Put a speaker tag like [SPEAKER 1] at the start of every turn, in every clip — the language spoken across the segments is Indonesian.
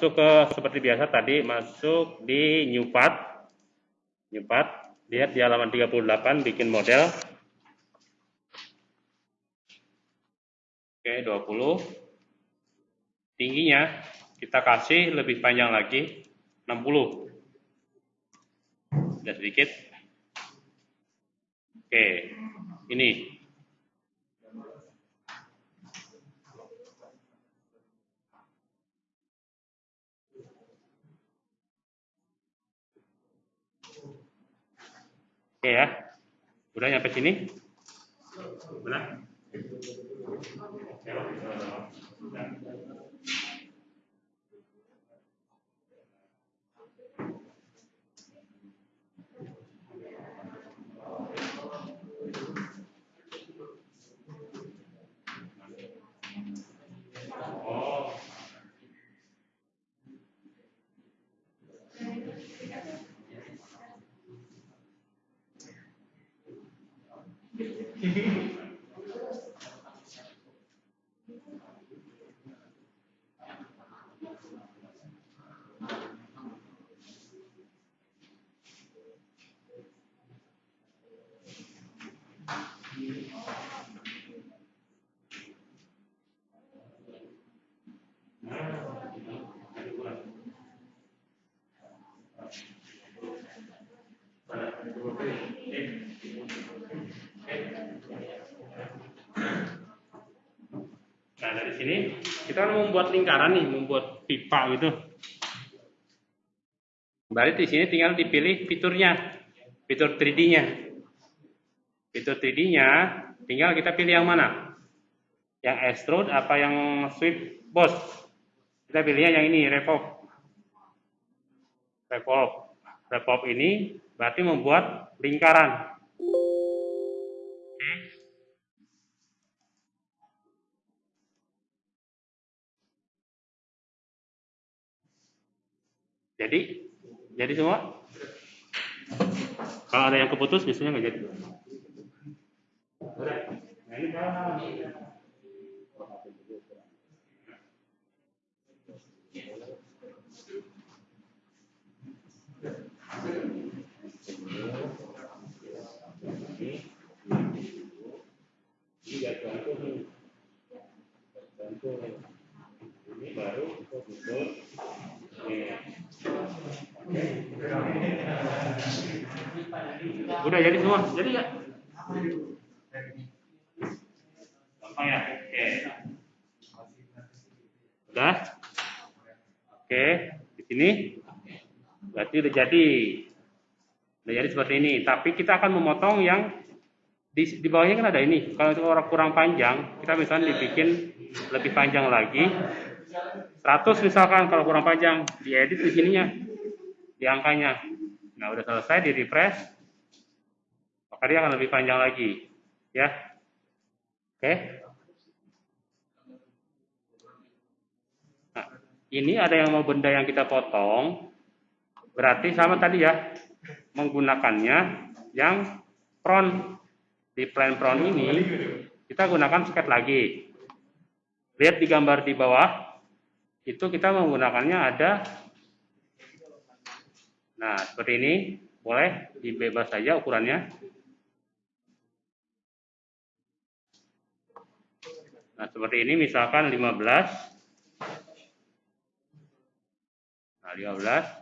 [SPEAKER 1] masuk ke seperti biasa tadi masuk di new part. New part. Lihat di halaman 38 bikin model. Oke 20 tingginya kita kasih lebih panjang lagi 60 sudah sedikit. Oke ini Oke ya. Udah nyampe sini? Benar? Nah, dari sini kita kan membuat lingkaran nih, membuat pipa gitu. Berarti di sini tinggal dipilih fiturnya, fitur 3D-nya. Fitur 3D-nya tinggal kita pilih yang mana? Yang extrude apa yang sweep boss? Kita pilihnya yang ini, revolve. Revolve. Revolve ini berarti membuat lingkaran. Jadi, jadi semua? Kalau ada yang keputus, biasanya nggak jadi. Ini baru Udah jadi semua, jadi ya. Gampang ya? Oke. Udah? Oke, di sini berarti udah jadi. Udah jadi seperti ini. Tapi kita akan memotong yang di, di bawahnya kan ada ini. Kalau itu orang kurang panjang, kita misalnya dibikin lebih panjang lagi. 100 misalkan kalau kurang panjang, diedit di sininya, di angkanya. Nah, udah selesai, di refresh, maka dia akan lebih panjang lagi. Ya. Oke. Nah, ini ada yang mau benda yang kita potong, berarti sama tadi ya, menggunakannya yang front. Di plan front ini, kita gunakan sket lagi. Lihat di gambar di bawah, itu kita menggunakannya ada nah seperti ini boleh dibebas saja ukurannya nah seperti ini misalkan 15 nah 15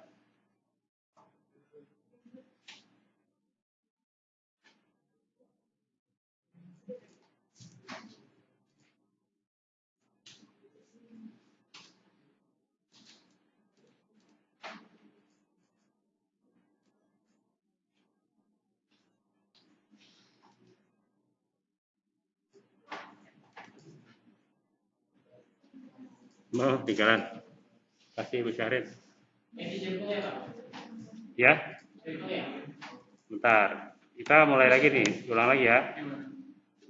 [SPEAKER 1] Mau tinggalan. Kasih Ibu Syahrin. Ya. Bentar. Kita mulai lagi nih. Ulang lagi ya.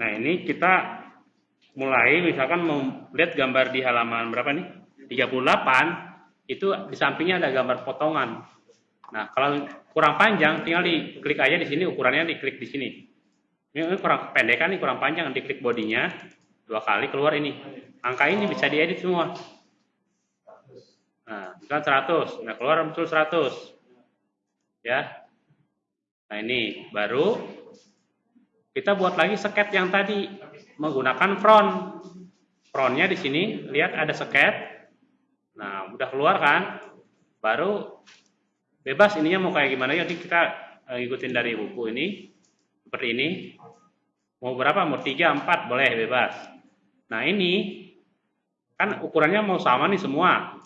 [SPEAKER 1] Nah ini kita mulai misalkan melihat gambar di halaman berapa nih? 38 itu di sampingnya ada gambar potongan. Nah, kalau kurang panjang tinggal diklik aja di sini ukurannya diklik di sini. Ini kurang pendek kan nih kurang panjang diklik bodinya dua kali keluar ini angka ini bisa diedit semua Nah, misalkan 100. Nah, keluar muncul 100. Ya. Nah, ini baru kita buat lagi seket yang tadi menggunakan front. Frontnya di sini lihat ada seket. Nah, udah keluar kan? Baru bebas ininya mau kayak gimana ya? Kita uh, ngikutin dari buku ini seperti ini. Mau berapa? Mau 3, 4 boleh bebas. Nah, ini kan ukurannya mau sama nih semua.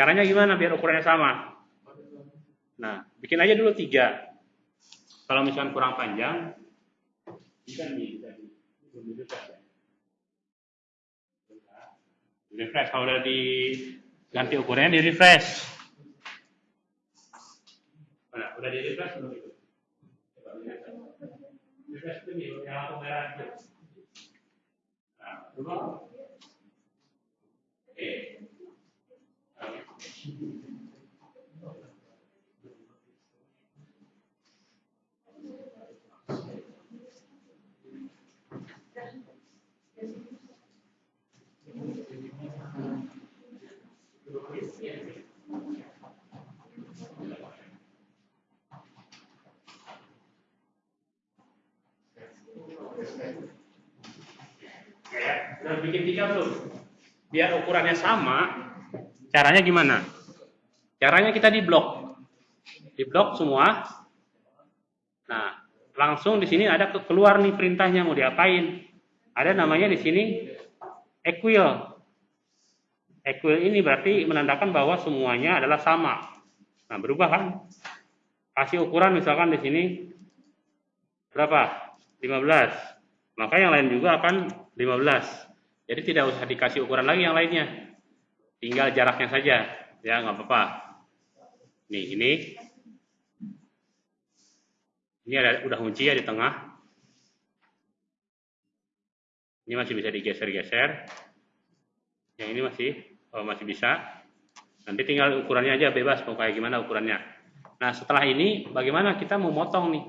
[SPEAKER 1] Caranya gimana biar ukurannya sama? Nah, bikin aja dulu tiga. Kalau misalkan kurang panjang, bisa nih, bisa. Refresh. Kalau udah diganti ukurannya di refresh. Mana? Udah di refresh belum itu? Refresh yang merah itu. Nah. Udah bikin tiga belum? Biar ukurannya sama, caranya gimana? Caranya kita di blok. Di blok semua. Nah, langsung di sini ada keluar nih perintahnya mau diapain. Ada namanya di sini equal. Equal ini berarti menandakan bahwa semuanya adalah sama. Nah, berubah kan? Kasih ukuran misalkan di sini berapa? 15. Maka yang lain juga akan 15. Jadi tidak usah dikasih ukuran lagi yang lainnya. Tinggal jaraknya saja. Ya, nggak apa-apa. Nih, ini. Ini ada udah kunci ya di tengah. Ini masih bisa digeser-geser. Yang ini masih oh, masih bisa. Nanti tinggal ukurannya aja bebas mau kayak gimana ukurannya. Nah, setelah ini bagaimana kita mau motong nih?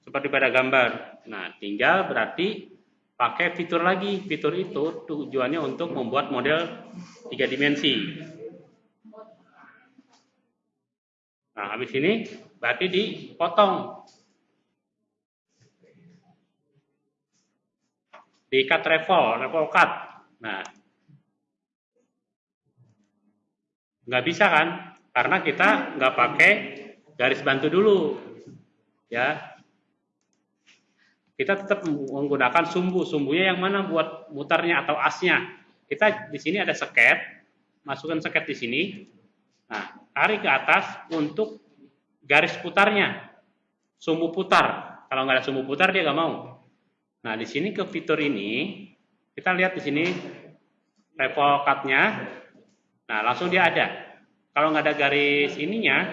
[SPEAKER 1] Seperti pada gambar. Nah, tinggal berarti pakai fitur lagi. Fitur itu tujuannya untuk membuat model tiga dimensi. Nah, habis ini berarti dipotong. Di cut travel, travel cut. Nah, nggak bisa kan? Karena kita nggak pakai garis bantu dulu. Ya, kita tetap menggunakan sumbu. Sumbunya yang mana buat mutarnya atau asnya. Kita di sini ada seket, masukkan seket di sini. Nah, tarik ke atas untuk garis putarnya. Sumbu putar. Kalau nggak ada sumbu putar dia nggak mau. Nah, di sini ke fitur ini kita lihat di sini level cut-nya. Nah, langsung dia ada. Kalau nggak ada garis ininya,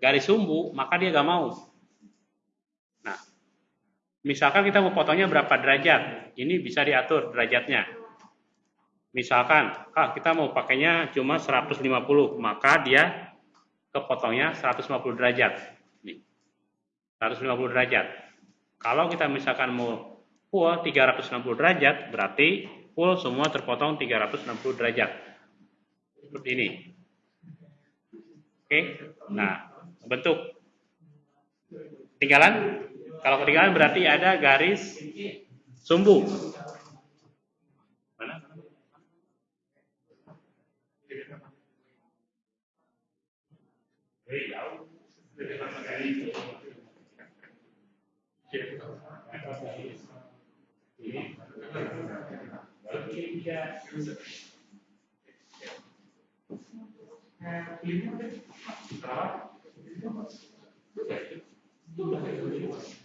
[SPEAKER 1] garis sumbu, maka dia nggak mau. Misalkan kita mau potongnya berapa derajat, ini bisa diatur derajatnya. Misalkan, ah, kita mau pakainya cuma 150, maka dia kepotongnya 150 derajat. Nih, 150 derajat. Kalau kita misalkan mau full 360 derajat, berarti full semua terpotong 360 derajat. Seperti ini. Oke, nah, bentuk. Tinggalan kalau ketinggalan berarti ada garis sumbu. Terima kasih.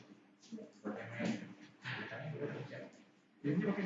[SPEAKER 1] Jadi, oke.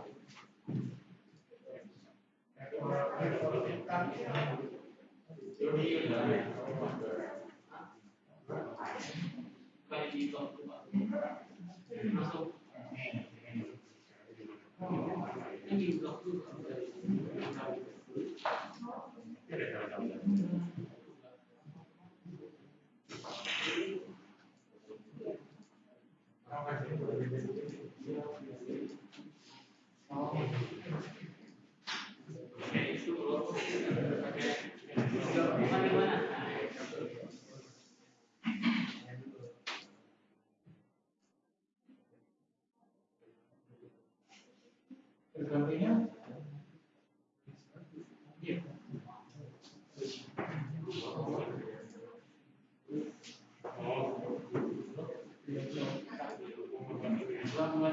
[SPEAKER 1] Thank you.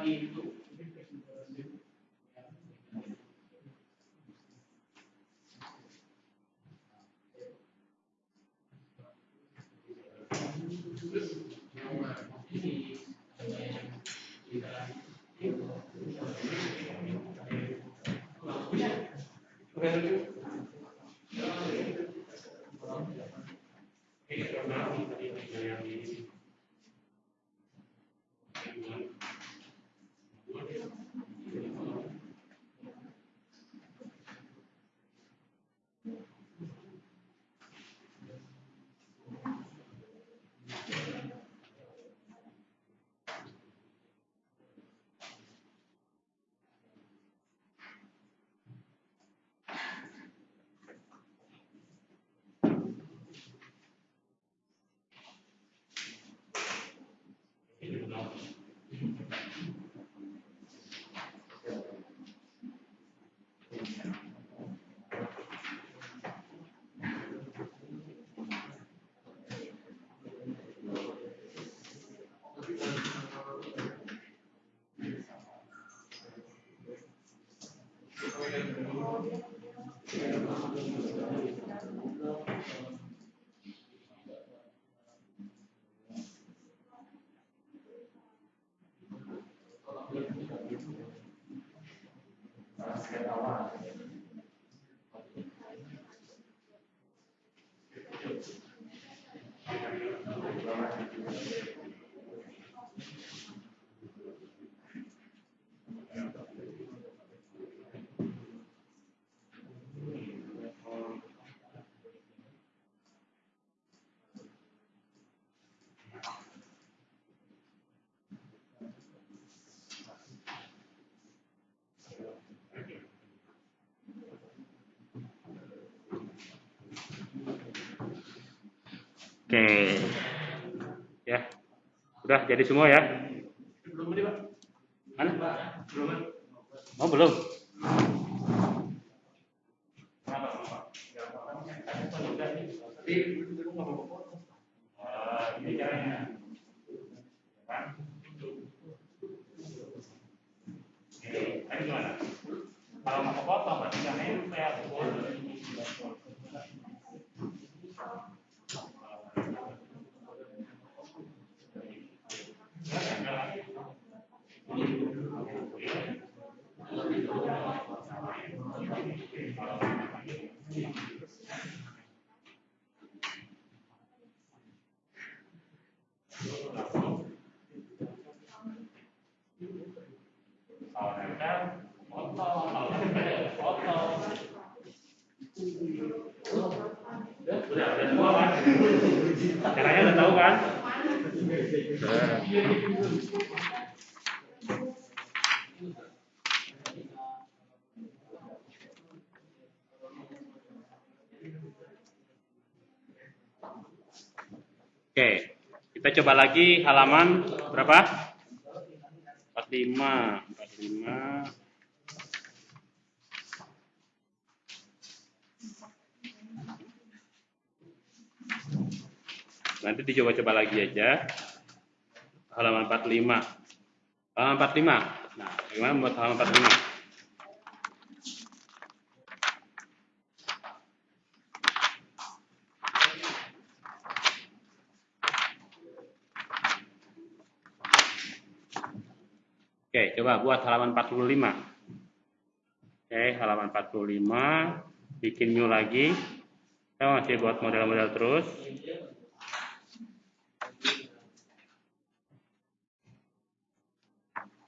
[SPEAKER 1] 印度。Okay, thank. Oke. Ya. Udah jadi semua ya?
[SPEAKER 2] Belum ini, Pak.
[SPEAKER 1] Mana?
[SPEAKER 2] Belum.
[SPEAKER 1] Oh, belum.
[SPEAKER 2] Tapi itu nggak apa-apa.
[SPEAKER 1] ini caranya. Ini gimana? Kalau mau potong, berarti kan nempel. Kalau nempel, potong. Kalau nempel, potong. Udah, udah semua kan? Caranya udah tahu kan? Oke, kita coba lagi halaman berapa? 45, 45. Nanti dicoba-coba lagi aja. Halaman 45. Halaman 45. Nah, gimana buat halaman 45? Oke, coba buat halaman 45. Oke, halaman 45. Bikin new lagi. Kita masih buat model-model terus.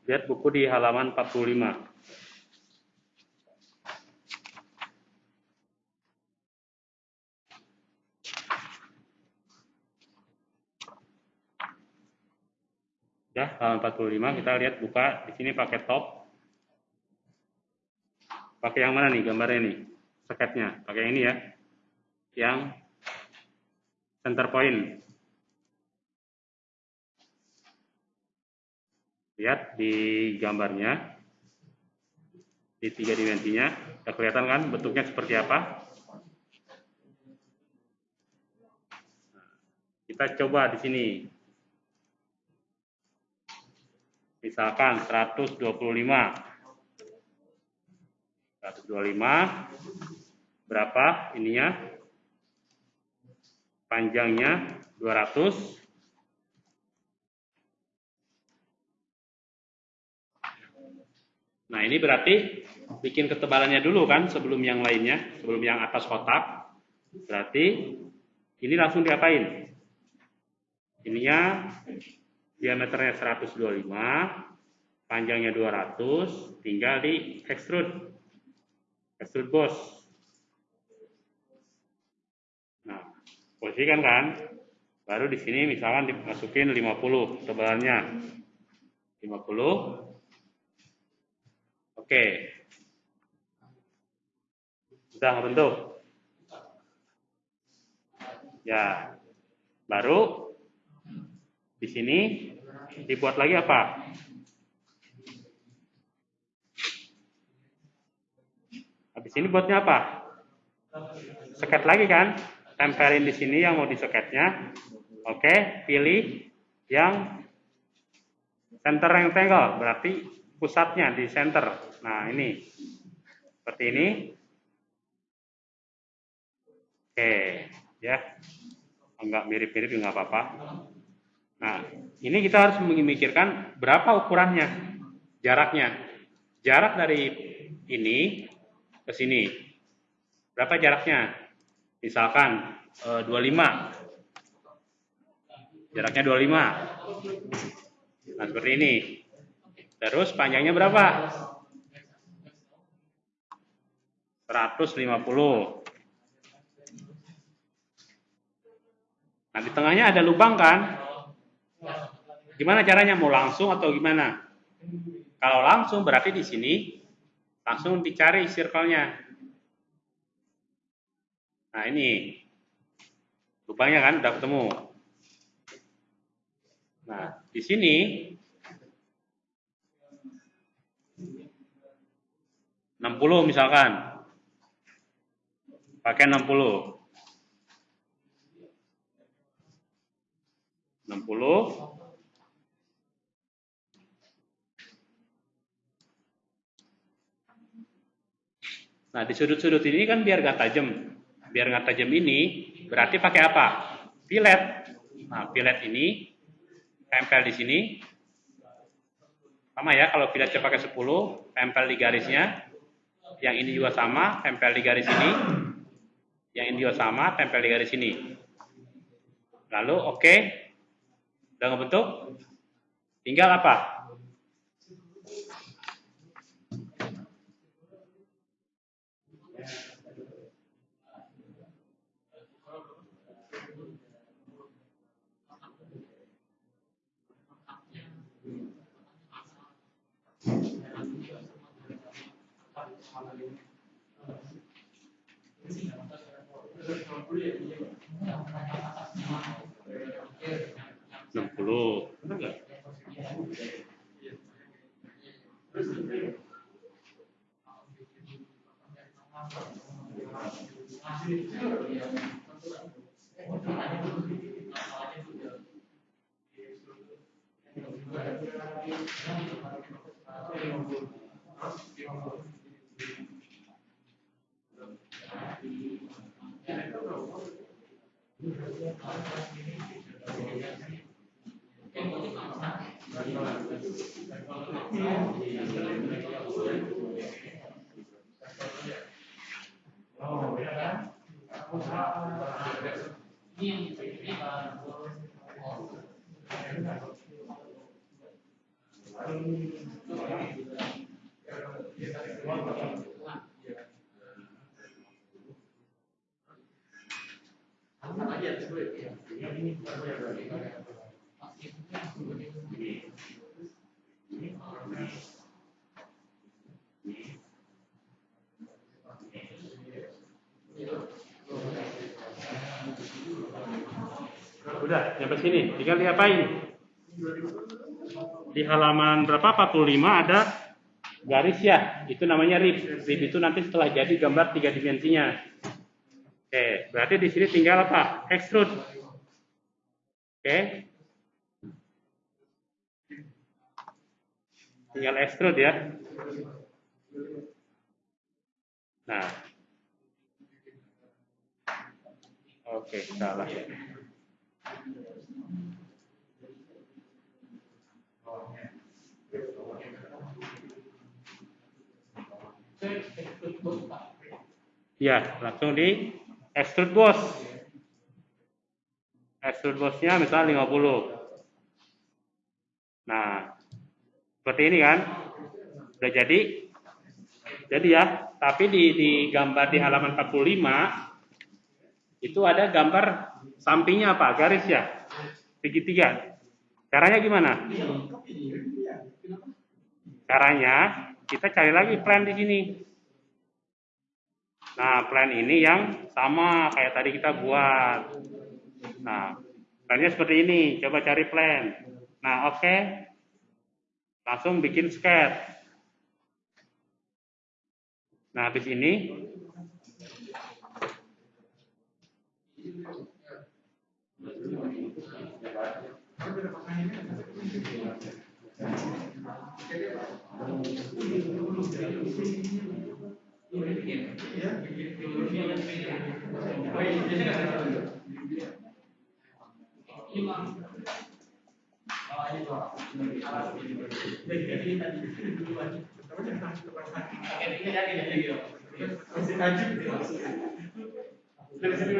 [SPEAKER 1] Lihat buku di halaman 45. Ya, halaman 45 kita lihat buka di sini pakai top. Pakai yang mana nih gambarnya nih? Seketnya. Pakai ini ya. Yang center point. Lihat di gambarnya. Di tiga dimensinya. Sudah kelihatan kan bentuknya seperti apa? Kita coba di sini. Misalkan 125. 125 berapa ininya? Panjangnya 200 Nah, ini berarti bikin ketebalannya dulu kan sebelum yang lainnya, sebelum yang atas kotak. Berarti ini langsung diapain? Ininya diameternya 125, panjangnya 200, tinggal di extrude. Extrude bos. Nah, posisikan kan? Baru di sini misalkan dimasukin 50 tebalannya. 50 Oke. Sudah bentuk. Ya. Baru di sini dibuat lagi apa? Habis ini buatnya apa? Seket lagi kan? Tempelin di sini yang mau diseketnya. Oke, pilih yang center rectangle, berarti pusatnya di center. Nah, ini. Seperti ini. Oke, ya. Enggak mirip-mirip enggak apa-apa. Nah, ini kita harus memikirkan berapa ukurannya, jaraknya. Jarak dari ini ke sini. Berapa jaraknya? Misalkan eh, 25. Jaraknya 25. Nah, seperti ini. Terus panjangnya berapa? 150. Nah, di tengahnya ada lubang kan? Gimana caranya? Mau langsung atau gimana? Kalau langsung berarti di sini langsung dicari circle-nya. Nah, ini. Lubangnya kan udah ketemu. Nah, di sini enam puluh misalkan. Pakai enam puluh. Enam puluh. Nah, di sudut-sudut ini kan biar nggak tajam. Biar nggak tajam ini, berarti pakai apa? Pilet. Nah, pilet ini tempel di sini. Sama ya, kalau piletnya pakai 10, tempel di garisnya. Yang ini juga sama, tempel di garis ini. Yang ini juga sama, tempel di garis ini. Lalu, oke. Okay. Udah ngebentuk? Tinggal apa? だから、なんか、Thank you. Benar nggak? Udah, sampai sini. Tinggal diapain? Di halaman berapa? 45 ada garis ya. Itu namanya rib. Rib itu nanti setelah jadi gambar tiga dimensinya. Oke, berarti di sini tinggal apa? Extrude. Oke. Tinggal extrude ya. Nah. Oke, salah. Ya, langsung di extrude bos. Extrude bosnya misalnya 50. Nah, seperti ini kan. Udah jadi. Jadi ya, tapi di, di gambar di halaman 45 itu ada gambar sampingnya apa? Garis ya? Segitiga. Caranya gimana? Caranya kita cari lagi plan di sini. Nah, plan ini yang sama kayak tadi kita buat. Nah, plannya seperti ini. Coba cari plan. Nah, oke. Okay. Langsung bikin sketch. Nah, habis ini
[SPEAKER 2] Thank
[SPEAKER 1] you. Terima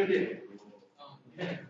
[SPEAKER 1] kasih.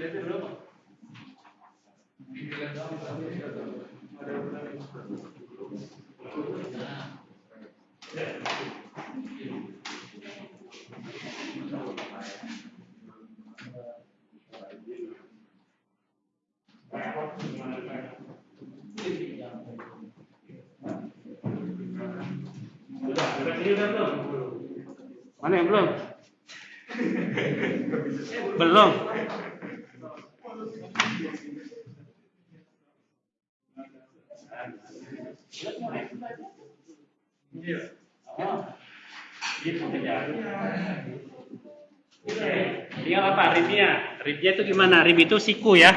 [SPEAKER 1] udah belum? Mana yang belum? belum. Saja. Oke, tinggal apa ribnya? Ribnya itu gimana? Rib itu siku ya.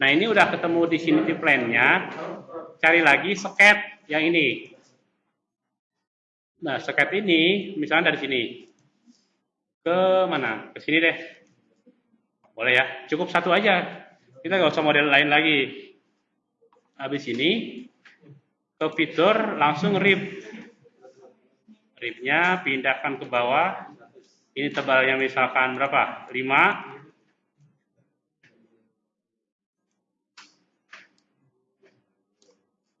[SPEAKER 1] Nah ini udah ketemu di sini di plan-nya. Cari lagi seket yang ini. Nah seket ini misalnya dari sini ke mana? Ke sini deh. Boleh ya. Cukup satu aja. Kita nggak usah model lain lagi. Habis ini ke fitur langsung rib. Ribnya pindahkan ke bawah. Ini tebalnya misalkan berapa? 5.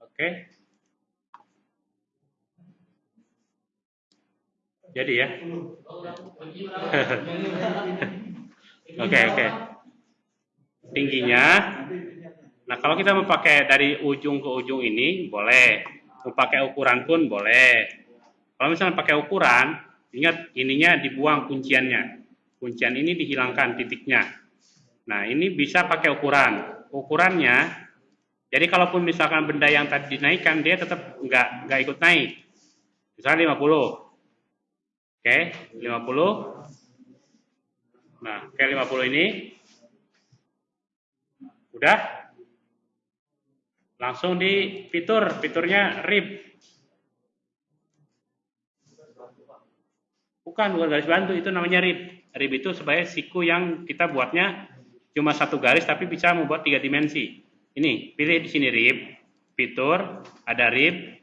[SPEAKER 1] Oke. Jadi ya. Oke, oke. Tingginya. Nah, kalau kita mau pakai dari ujung ke ujung ini boleh. Mau pakai ukuran pun boleh. Kalau misalnya pakai ukuran, ingat ininya dibuang kunciannya. Kuncian ini dihilangkan titiknya. Nah, ini bisa pakai ukuran. Ukurannya, jadi kalaupun misalkan benda yang tadi dinaikkan, dia tetap nggak nggak ikut naik. Misalnya 50. Oke, 50. Nah, kayak 50 ini. Udah? Langsung di fitur, fiturnya rib. Bukan, bukan garis bantu, itu namanya rib. Rib itu sebagai siku yang kita buatnya cuma satu garis tapi bisa membuat tiga dimensi. Ini, pilih di sini rib, fitur, ada rib,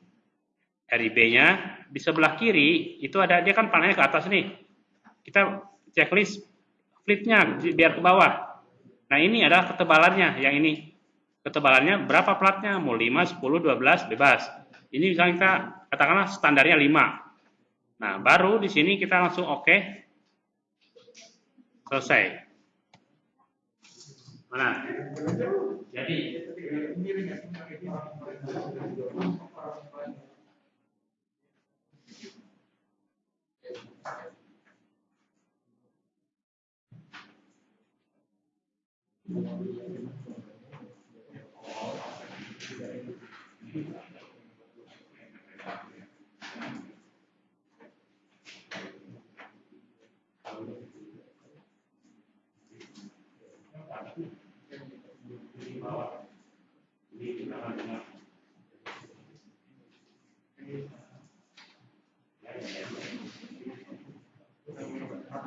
[SPEAKER 1] RIB-nya. Di sebelah kiri itu ada dia kan panelnya ke atas nih. Kita checklist flipnya biar ke bawah. Nah ini adalah ketebalannya yang ini. Ketebalannya berapa platnya? Mau 5, 10, 12 bebas. Ini misalnya kita katakanlah standarnya 5. Nah baru di sini kita langsung oke. Okay. Selesai. Mana? Jadi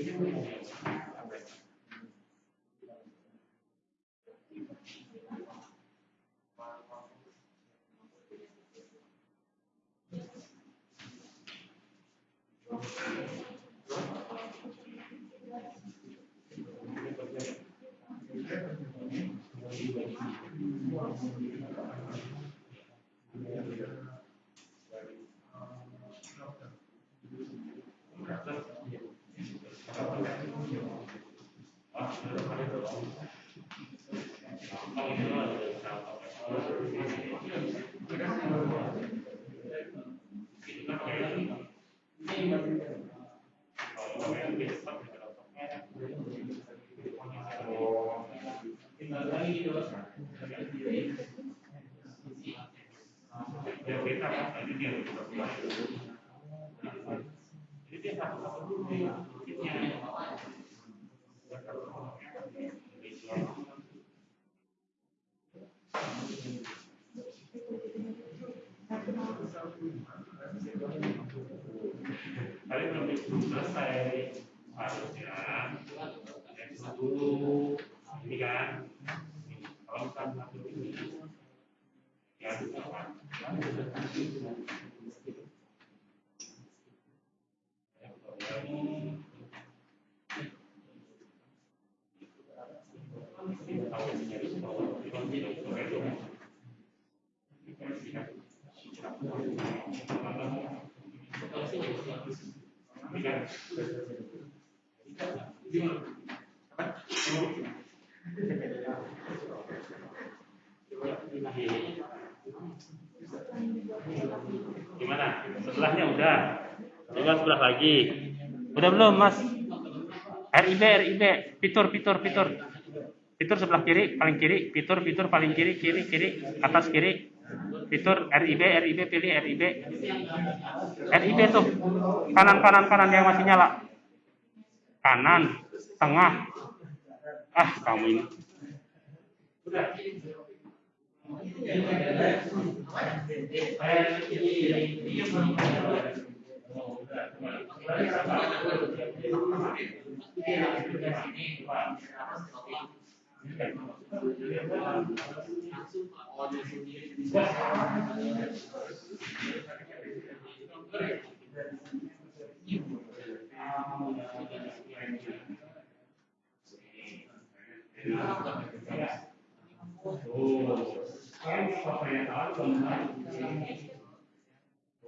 [SPEAKER 1] Amen. Sebelah lagi. Udah belum, Mas? RIB, RIB, fitur, fitur, fitur. Fitur sebelah kiri, paling kiri, fitur, fitur paling kiri, kiri, kiri, atas kiri. Fitur RIB, RIB, pilih RIB. RIB tuh. Kanan, kanan, kanan yang masih nyala. Kanan, tengah. Ah, kamu ini. Udah.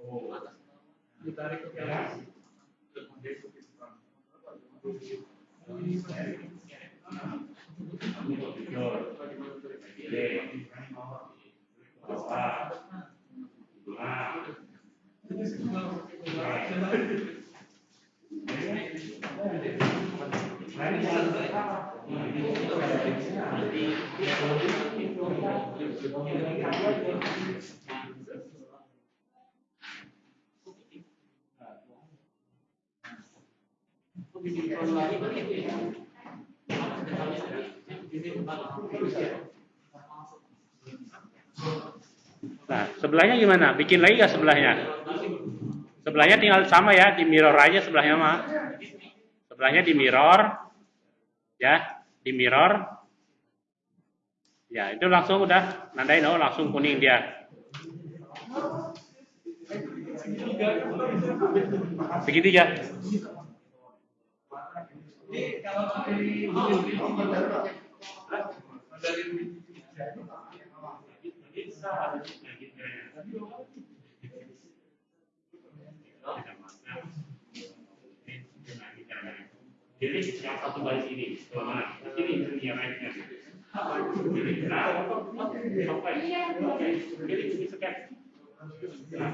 [SPEAKER 2] Oh, Carico che ha il contesto che si fa. Thank you.
[SPEAKER 1] Nah, sebelahnya gimana? Bikin lagi nggak sebelahnya? Sebelahnya tinggal sama ya, di mirror aja sebelahnya mah. Sebelahnya di mirror, ya, di mirror. Ya, itu langsung udah nandain oh langsung kuning dia. Segitiga. Jadi yang satu baris ini, mana? Ini ini yang naiknya. Jadi, nah, oke, jadi ini sekian. Nah.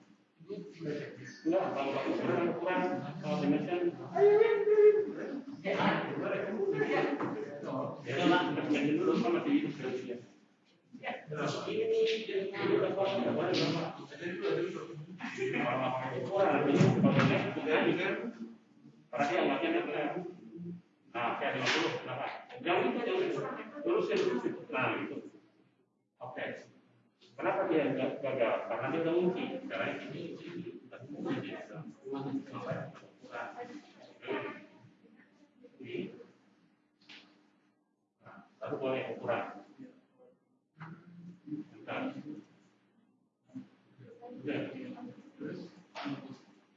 [SPEAKER 1] Nah, kayak 50, kenapa? Jauh itu, itu. Nah, itu. Oke. Kenapa dia gagal? Karena dia udah ngunci. Caranya ini. Ini. Nah, boleh ukuran.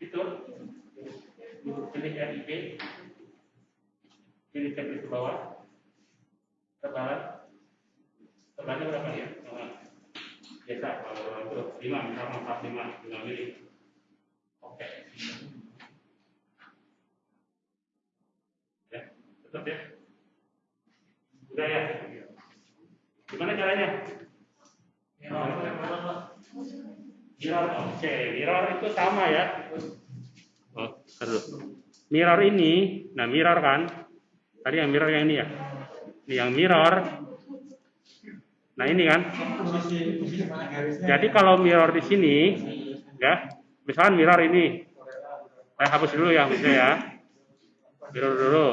[SPEAKER 1] Itu. Pilih RIP. Pilih tab ke bawah. Tebalan. Tebalannya berapa ya? Biasa kalau itu lima, misalnya empat lima, lima mili. Oke. Ya, tetap ya. Udah ya. Gimana caranya? Mirror, oke, mirror itu sama ya. Oh, aduh. Mirror ini, nah mirror kan, tadi yang mirror yang ini ya. Ini yang mirror. Nah ini kan. Jadi kalau mirror di sini, ya, misalkan mirror ini, saya hapus dulu ya, maksudnya ya. Mirror dulu,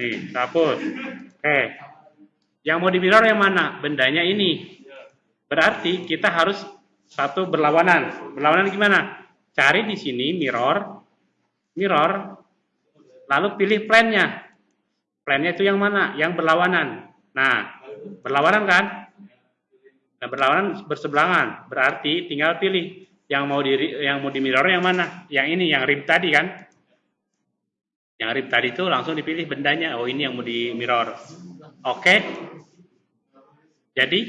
[SPEAKER 1] nih, saya hapus. Oke, yang mau di mirror yang mana? Bendanya ini. Berarti kita harus satu berlawanan. Berlawanan gimana? Cari di sini mirror, mirror, lalu pilih plannya. Plannya itu yang mana? Yang berlawanan. Nah, berlawanan kan? Nah, berlawanan berseberangan. Berarti tinggal pilih yang mau di yang mau di mirror yang mana? Yang ini, yang rib tadi kan? Yang rib tadi itu langsung dipilih bendanya. Oh, ini yang mau di mirror. Oke. Jadi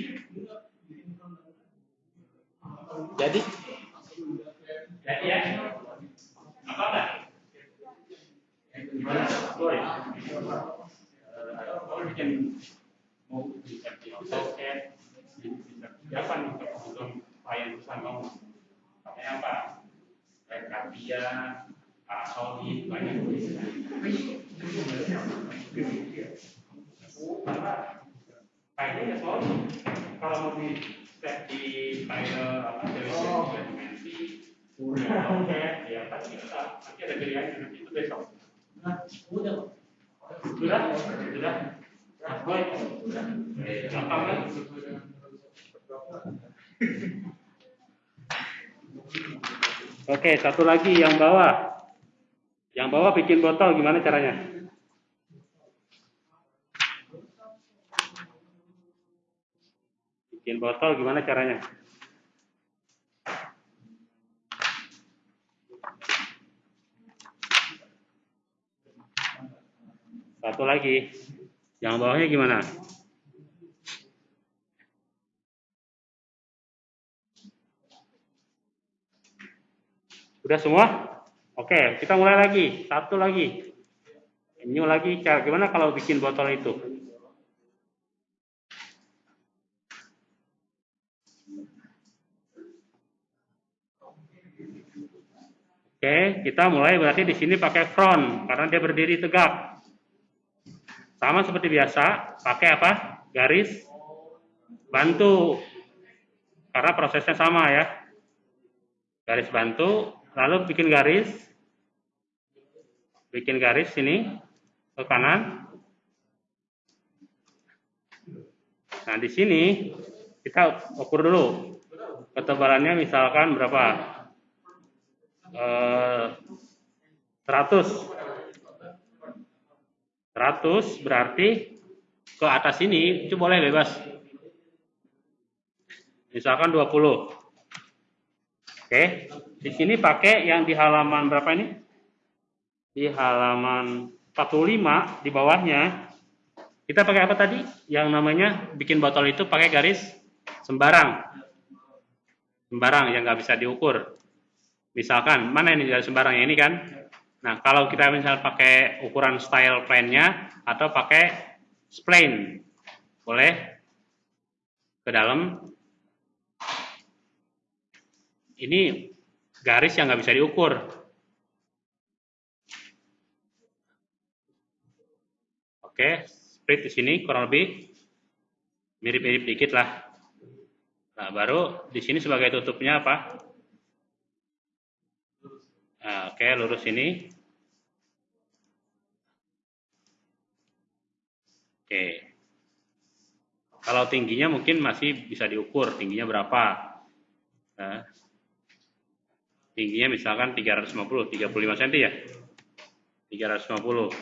[SPEAKER 1] jadi jadi ya apa enggak gimana boleh siapa nih kalau klien perusahaan mau pakai apa kayak Katia Parasoli banyak karena kayaknya soal kalau mau di set di file apa dimensi oke ya pasti bisa nanti ada pilihan nanti itu besok
[SPEAKER 2] Udah.
[SPEAKER 1] sudah sudah Eh, gampang kan Oke, satu lagi yang bawah. Yang bawah bikin botol gimana caranya? Bikin botol gimana caranya? Satu lagi. Yang bawahnya gimana? Sudah semua? Oke, kita mulai lagi. Satu lagi. New lagi. Cara gimana kalau bikin botol itu? Oke, kita mulai berarti di sini pakai front karena dia berdiri tegak. Sama seperti biasa, pakai apa? Garis bantu. Karena prosesnya sama ya. Garis bantu, lalu bikin garis. Bikin garis sini ke kanan. Nah, di sini kita ukur dulu. Ketebalannya misalkan berapa? Eh, 100 100 berarti ke atas ini itu boleh bebas. Misalkan 20. Oke, di sini pakai yang di halaman berapa ini? Di halaman 45 di bawahnya. Kita pakai apa tadi? Yang namanya bikin botol itu pakai garis sembarang. Sembarang yang nggak bisa diukur. Misalkan, mana ini garis sembarang ini kan? Nah, kalau kita misal pakai ukuran style plan-nya atau pakai spline, boleh ke dalam. Ini garis yang nggak bisa diukur. Oke, split di sini kurang lebih mirip-mirip dikit lah. Nah, baru di sini sebagai tutupnya apa? Nah, oke, lurus ini. Oke. Kalau tingginya mungkin masih bisa diukur, tingginya berapa. Nah, tingginya misalkan 350, 35 cm ya. 350.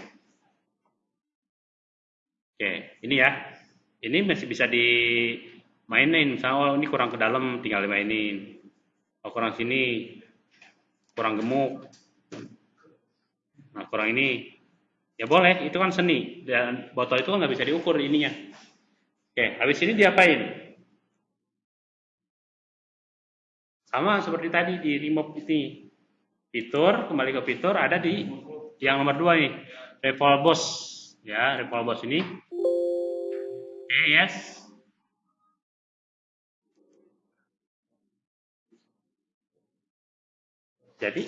[SPEAKER 1] Oke, ini ya. Ini masih bisa di mainin misalnya oh ini kurang ke dalam tinggal dimainin. Oh kurang sini kurang gemuk. Nah kurang ini. Ya boleh. Itu kan seni. Dan botol itu kan nggak bisa diukur ininya. Oke habis ini diapain sama seperti tadi di remove ini fitur kembali ke fitur ada di yang nomor dua nih. Revolve boss. Ya revolve boss ini. Oke yes. Jadi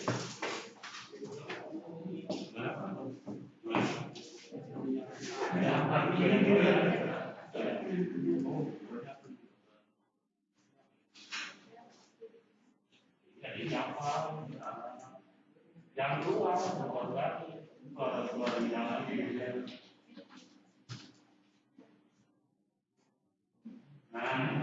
[SPEAKER 1] yang luar Nah,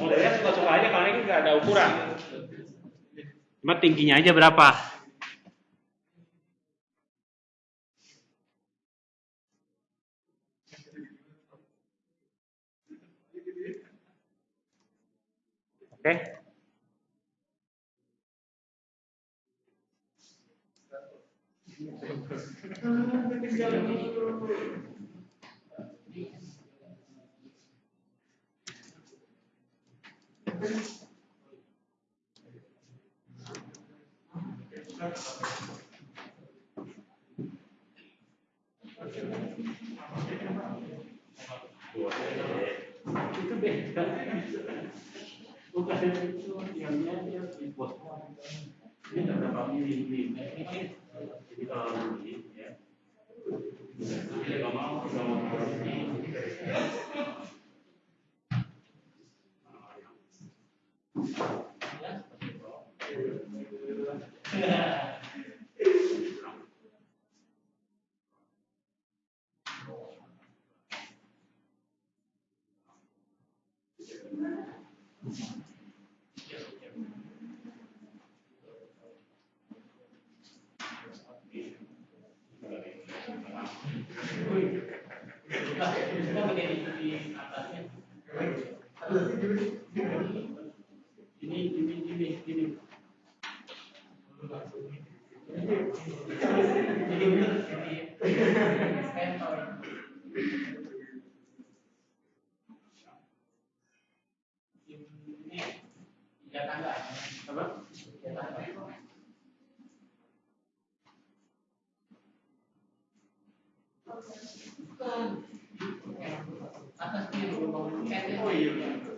[SPEAKER 1] Modelnya suka-suka aja karena ini nggak ada ukuran. Cuma tingginya aja berapa? Oke. Bukan itu yang dia dibuat. Ini ada berapa mili ini? Jadi kalau ini ya. Jadi kalau mau kita mau ini. Ini, ini, ini, ini. Apa? Oh iya.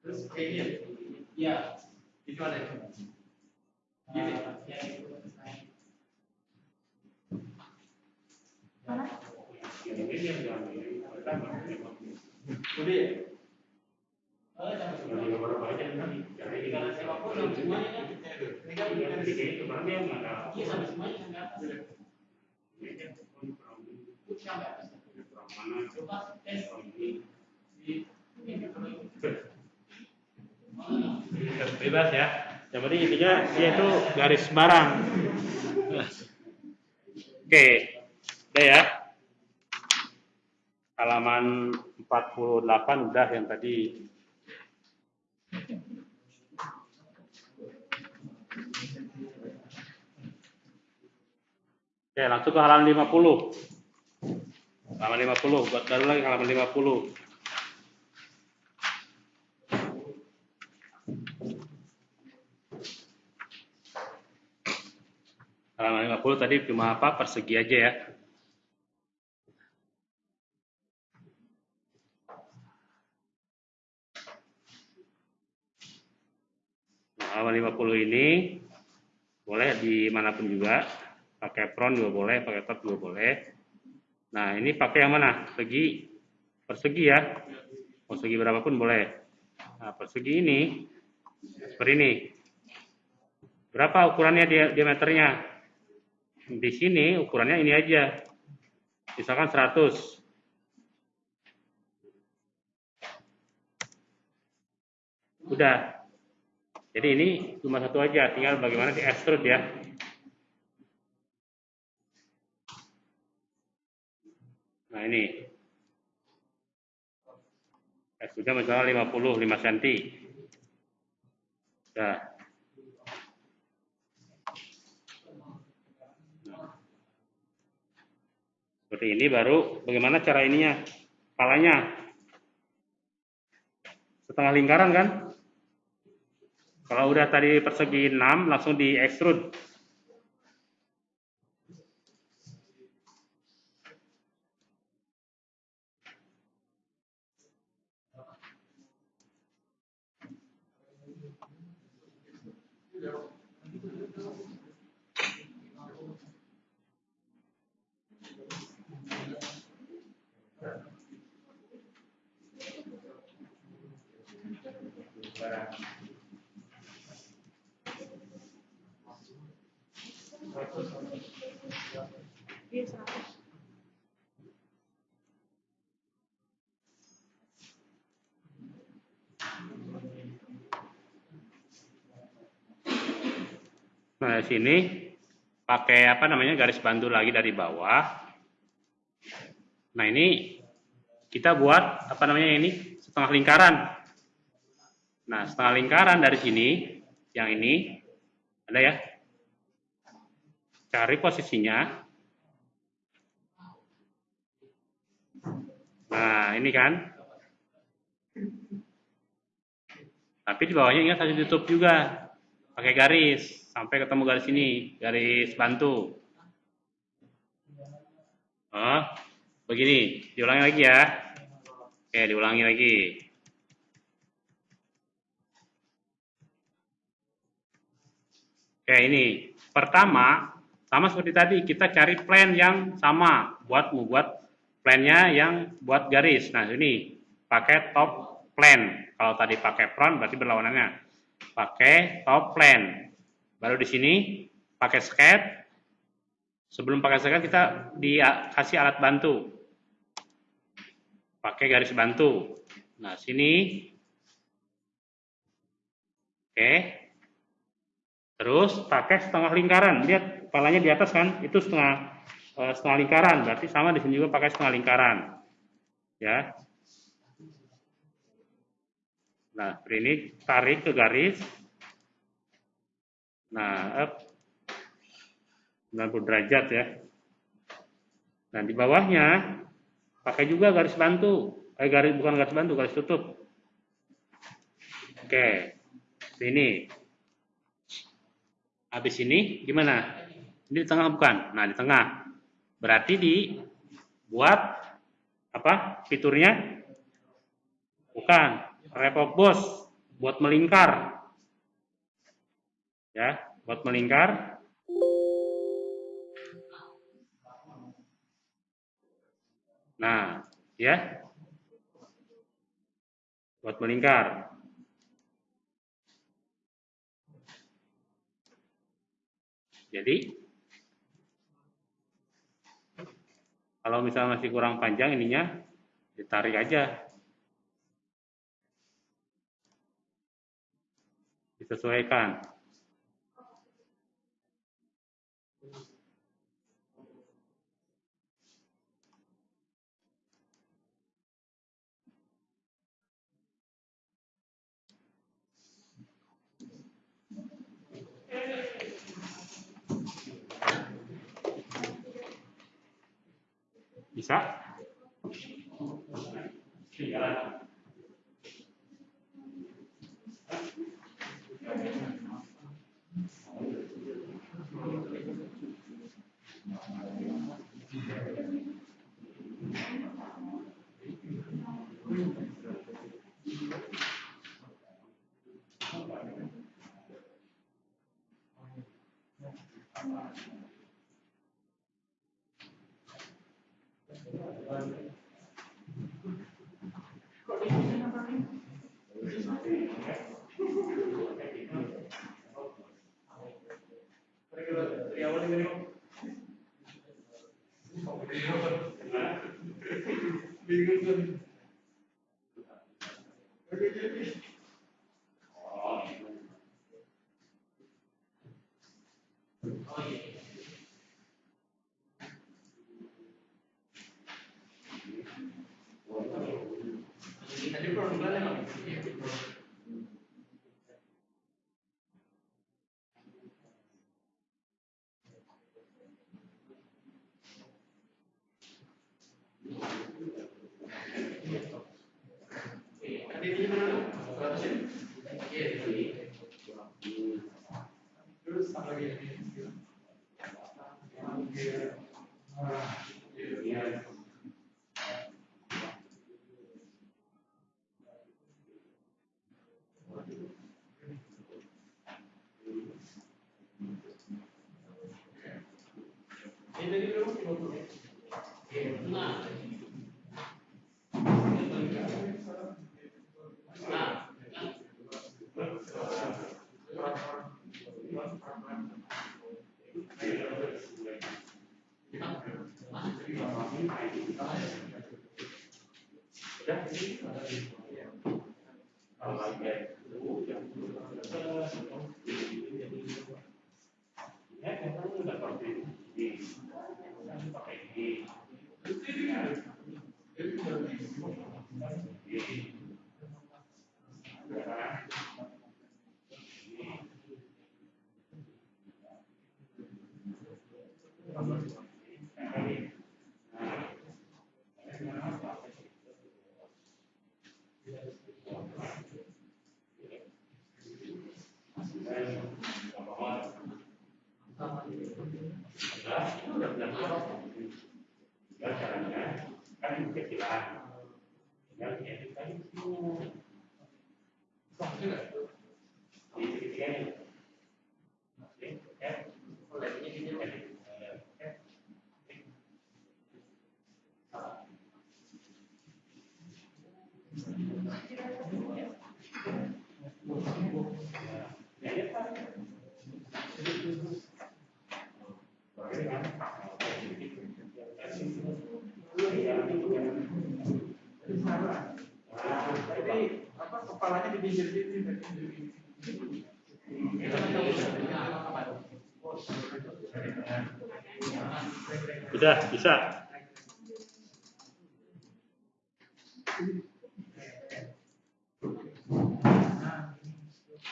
[SPEAKER 1] Terus kayaknya, ya, itu ada itu. Udah ya? Bebas ya. Yang penting intinya dia itu garis barang. Oke. Udah ya. Halaman 48 udah yang tadi. Oke, langsung ke halaman 50. Halaman 50 buat baru lagi halaman 50 halaman 50 tadi cuma apa? Persegi aja ya. Nah, halaman 50 ini boleh di mana pun juga. Pakai front juga boleh pakai top juga boleh nah ini pakai yang mana? Segi persegi ya? Persegi berapapun boleh. Nah persegi ini seperti ini. Berapa ukurannya dia diameternya? Di sini ukurannya ini aja. Misalkan 100 udah. Jadi ini cuma satu aja. Tinggal bagaimana di extrude ya nah ini. Extrude misalnya 55 cm udah seperti ini baru bagaimana cara ininya? Kepalanya. Setengah lingkaran kan? Kalau udah tadi persegi 6 langsung di extrude Nah, sini pakai apa namanya garis bantu lagi dari bawah. Nah, ini kita buat apa namanya ini setengah lingkaran. Nah, setengah lingkaran dari sini yang ini ada ya. Cari posisinya. Nah, ini kan. Tapi di bawahnya ingat harus ditutup juga pakai garis sampai ketemu garis ini, garis bantu. Oh, begini, diulangi lagi ya. Oke, diulangi lagi. Oke, ini pertama sama seperti tadi kita cari plan yang sama buat membuat plannya yang buat garis. Nah, ini pakai top plan. Kalau tadi pakai front berarti berlawanannya. Pakai top plan. Baru di sini pakai sketch. Sebelum pakai sketch kita dikasih alat bantu. Pakai garis bantu. Nah, sini. Oke. Terus pakai setengah lingkaran. Lihat kepalanya di atas kan? Itu setengah setengah lingkaran. Berarti sama di sini juga pakai setengah lingkaran. Ya. Nah, ini tarik ke garis. Nah, up 90 derajat ya. Nah, di bawahnya pakai juga garis bantu. Eh, garis bukan garis bantu, garis tutup. Oke. Sini. Habis ini gimana? Ini di tengah bukan? Nah, di tengah. Berarti di buat apa? Fiturnya bukan repot bos buat melingkar. Ya, buat melingkar. Nah, ya. Buat melingkar. Jadi kalau misalnya masih kurang panjang ininya ditarik aja disesuaikan. Bisa? Dari awal ini Bingung kan? Oke, oke. Tadi produk emang. Tadi ini mana? Seratus ya? Iya. Terus apa lagi? Iya. Ini tadi berapa? 50.
[SPEAKER 2] Udah, bisa.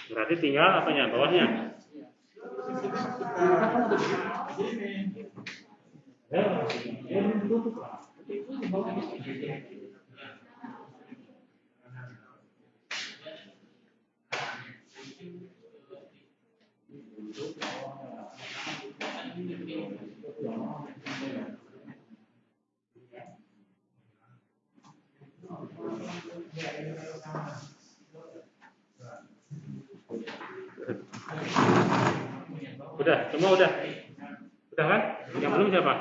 [SPEAKER 2] Berarti tinggal apanya? Bawahnya? Udah, semua udah. Udah kan? Yang belum siapa?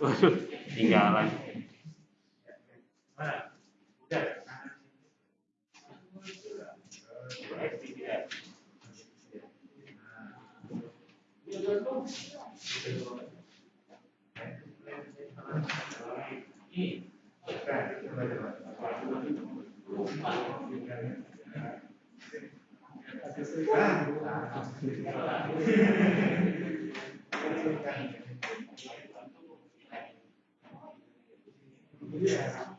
[SPEAKER 2] Waduh, tinggalan.
[SPEAKER 1] Yeah. Yeah.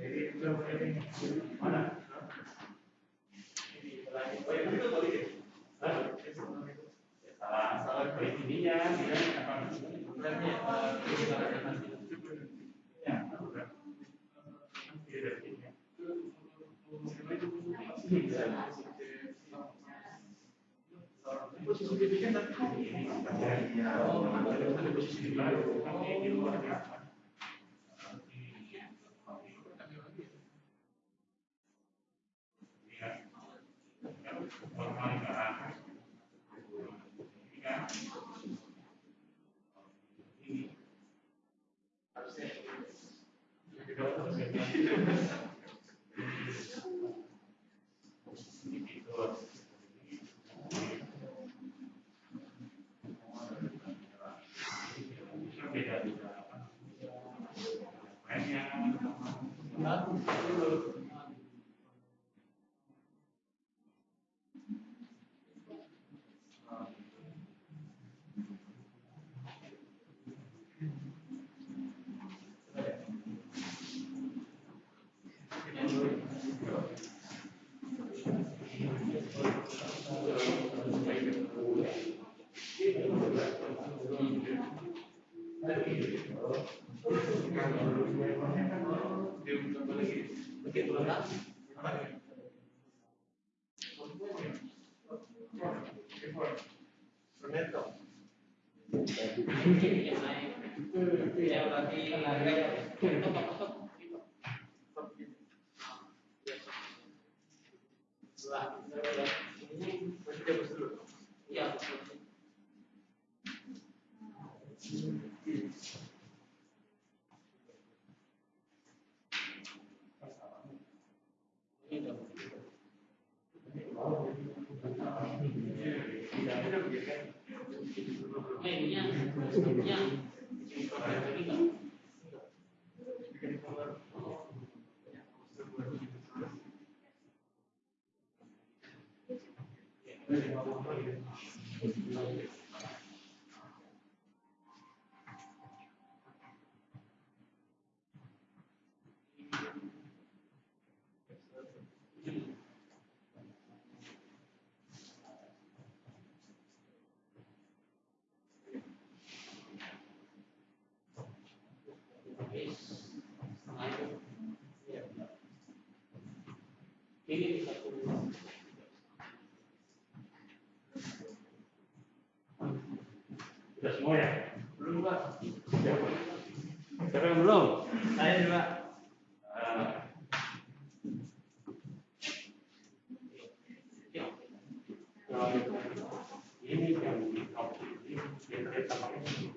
[SPEAKER 1] Sudah
[SPEAKER 2] 我喝
[SPEAKER 1] 点 Thank you.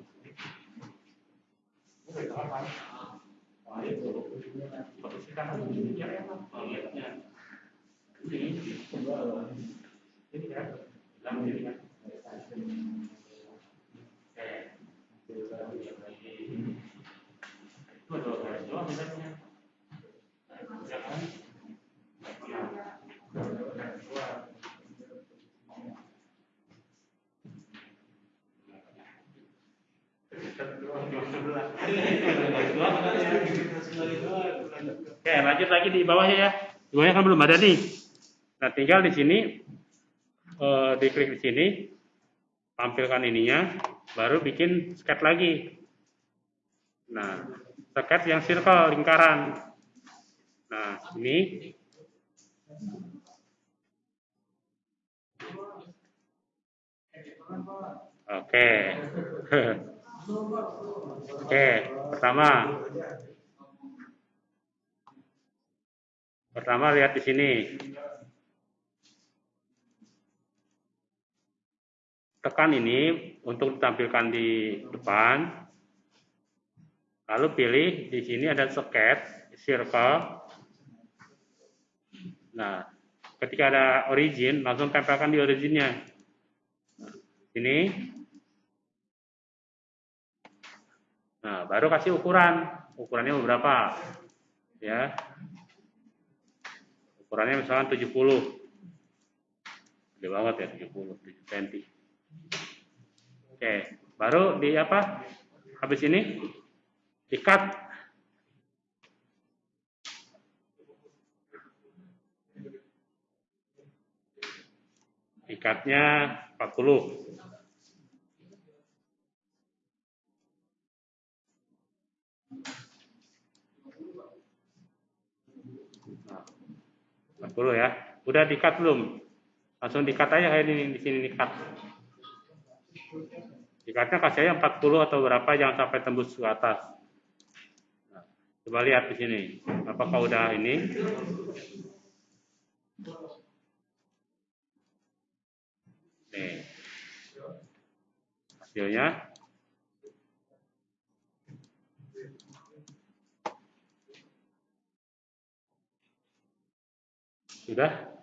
[SPEAKER 1] Di bawahnya ya. Di bawahnya kan belum ada nih. Nah, tinggal di sini eh, diklik di sini, tampilkan ininya, baru bikin sket lagi. Nah, sket yang circle lingkaran. Nah, ini Oke. Oke, pertama. Pertama lihat di sini. Tekan ini untuk ditampilkan di depan. Lalu pilih di sini ada soket, circle. Nah, ketika ada origin, langsung tempelkan di originnya. Ini. Nah, baru kasih ukuran. Ukurannya berapa? Ya. Ukurannya misalnya 70. Gede banget ya 70, 7 cm. Oke, baru di apa? Habis ini ikat ikatnya 40 40 ya. Udah dikat belum? Langsung dikat aja kayak ini di sini dikat dikatnya kasih aja 40 atau berapa jangan sampai tembus ke atas. Nah, coba lihat di sini. Apakah udah ini? Nih. Hasilnya Sudah?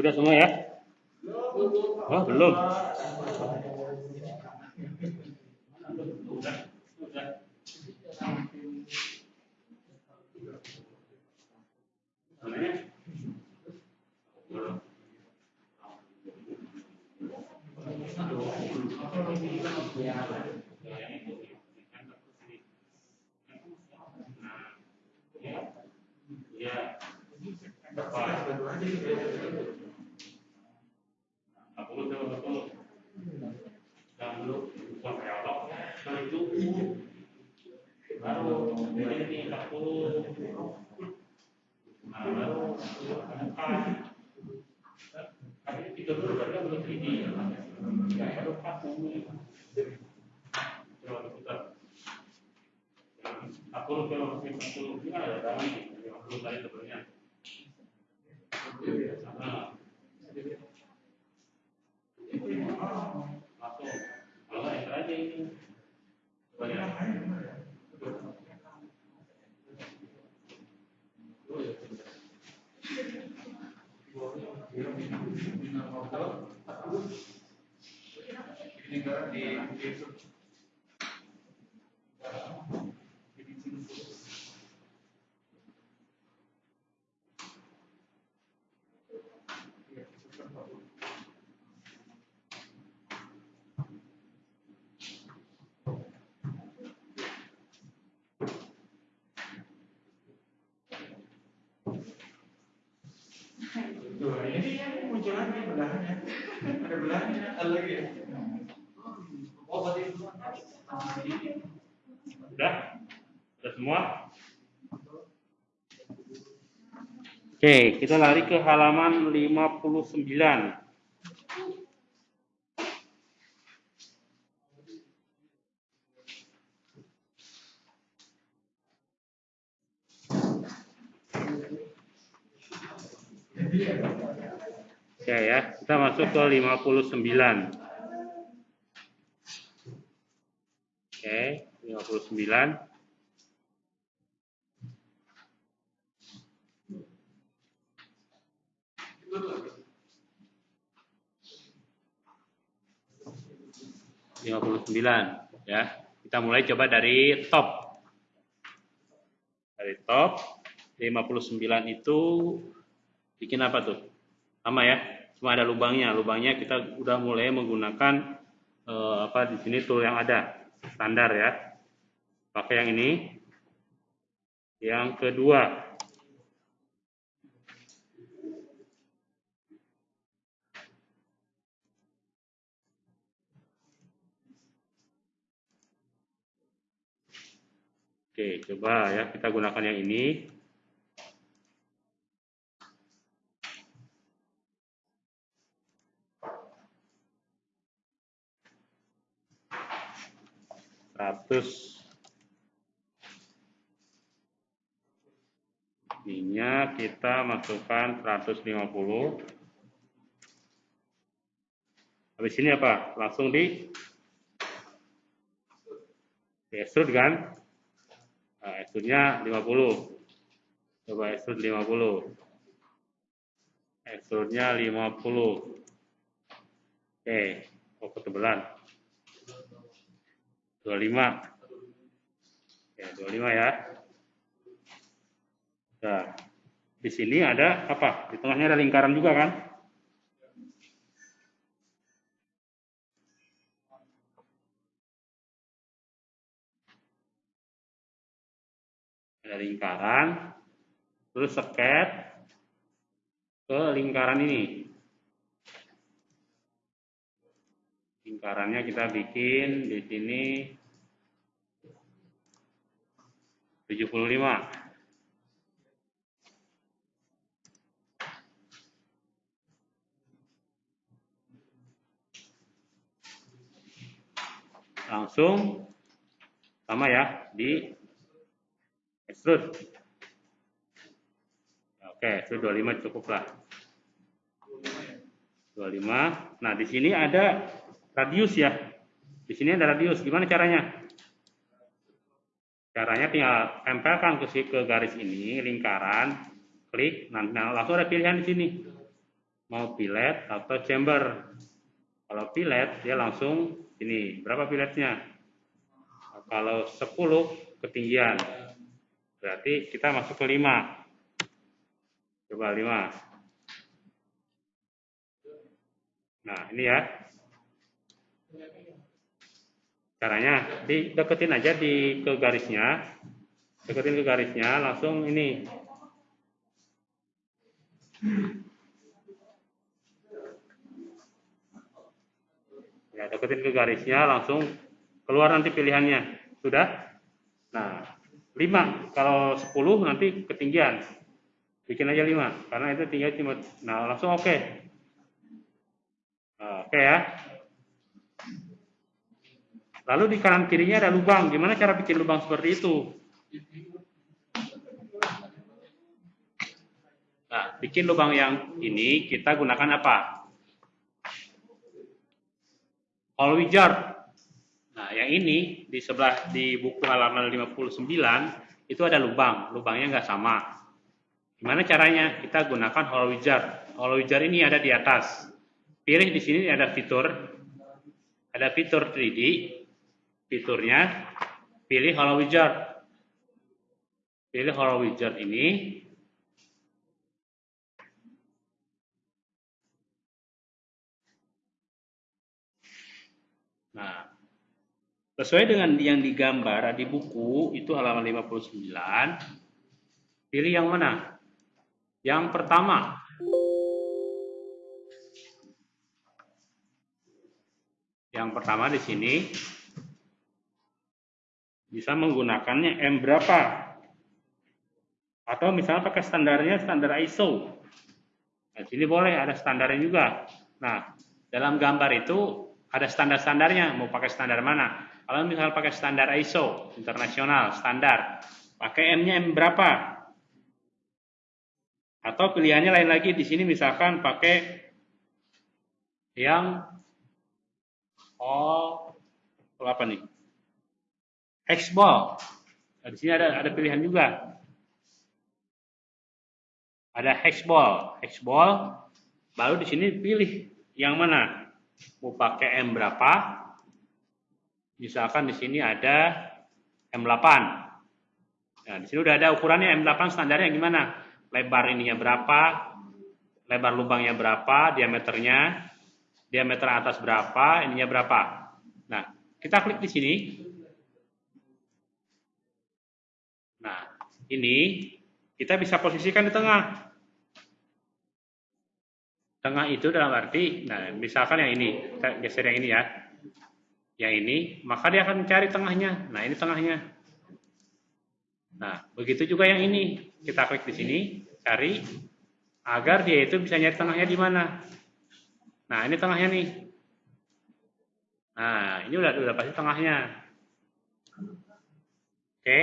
[SPEAKER 1] Udah semua ya? Oh, belum. Ya. Aku tuh aku dan dulu sampai awal baru itu baru ini 40 nah baru tapi tiga dulu berarti belum ini ya baru 40 coba diputar 40 kalau masih 40 ini ada dalam 50 tadi sebenarnya Nah, langsung kalau nggak enter aja ini coba ya
[SPEAKER 2] Tuh, ini yang muncul lagi belahannya. Ada belahannya, ada lagi ya. Oh, berarti itu
[SPEAKER 1] Udah? Udah semua? Oke, kita lari ke halaman 59. Oke ya, kita masuk ke 59. Oke, 59. lima puluh sembilan ya Kita mulai coba dari top. Dari top 59 itu bikin apa tuh? Sama ya, cuma ada lubangnya. Lubangnya kita udah mulai menggunakan eh, apa di sini tool yang ada standar ya. Pakai yang ini. Yang kedua, Oke, coba ya kita gunakan yang ini. Seratus. Ininya kita masukkan 150 habis ini apa? Langsung di extrude kan? Nah, extrude-nya 50 coba extrude 50 extrude-nya 50 oke oh ketebalan 25 ya 25 ya Nah, di sini ada apa? Di tengahnya ada lingkaran juga kan? Ada lingkaran, terus seket ke lingkaran ini. Lingkarannya kita bikin di sini 75. langsung sama ya di extrude. Oke, extrude 25 cukup lah. 25. Nah, di sini ada radius ya. Di sini ada radius. Gimana caranya? Caranya tinggal tempelkan ke, ke garis ini, lingkaran, klik, nah, nah langsung ada pilihan di sini. Mau fillet atau chamber. Kalau fillet, dia langsung ini berapa piletnya? Kalau 10 ketinggian. Berarti kita masuk ke 5. Coba 5. Nah, ini ya. Caranya dideketin aja di ke garisnya. Deketin ke garisnya langsung ini. ya deketin ke garisnya langsung keluar nanti pilihannya sudah nah 5 kalau 10 nanti ketinggian bikin aja 5 karena itu tinggal cuma nah langsung oke okay. nah, oke okay ya lalu di kanan kirinya ada lubang gimana cara bikin lubang seperti itu nah bikin lubang yang ini kita gunakan apa All Wizard. Nah, yang ini di sebelah di buku halaman 59 itu ada lubang, lubangnya nggak sama. Gimana caranya? Kita gunakan Hollow Wizard. Hollow Wizard ini ada di atas. Pilih di sini ada fitur, ada fitur 3D. Fiturnya pilih Hollow Wizard. Pilih Hollow Wizard ini, Nah, sesuai dengan yang digambar di buku itu halaman 59, pilih yang mana? Yang pertama. Yang pertama di sini bisa menggunakannya M berapa? Atau misalnya pakai standarnya standar ISO. Nah, sini boleh ada standarnya juga. Nah, dalam gambar itu ada standar-standarnya, mau pakai standar mana. Kalau misalnya pakai standar ISO, internasional, standar, pakai M-nya M berapa? Atau pilihannya lain lagi, di sini misalkan pakai yang oh apa nih? Hexball. Nah, di sini ada ada pilihan juga. Ada hexball, hexball. Baru di sini pilih yang mana? mau pakai M berapa Misalkan di sini ada M8. Nah, di sini udah ada ukurannya M8 standarnya gimana? Lebar ininya berapa? Lebar lubangnya berapa? Diameternya? Diameter atas berapa? Ininya berapa? Nah, kita klik di sini. Ini kita bisa posisikan di tengah. Tengah itu dalam arti, nah misalkan yang ini, kita geser yang ini ya. Yang ini, maka dia akan mencari tengahnya. Nah, ini tengahnya. Nah, begitu juga yang ini. Kita klik di sini, cari agar dia itu bisa nyari tengahnya di mana. Nah, ini tengahnya nih. Nah, ini udah udah pasti tengahnya. Oke.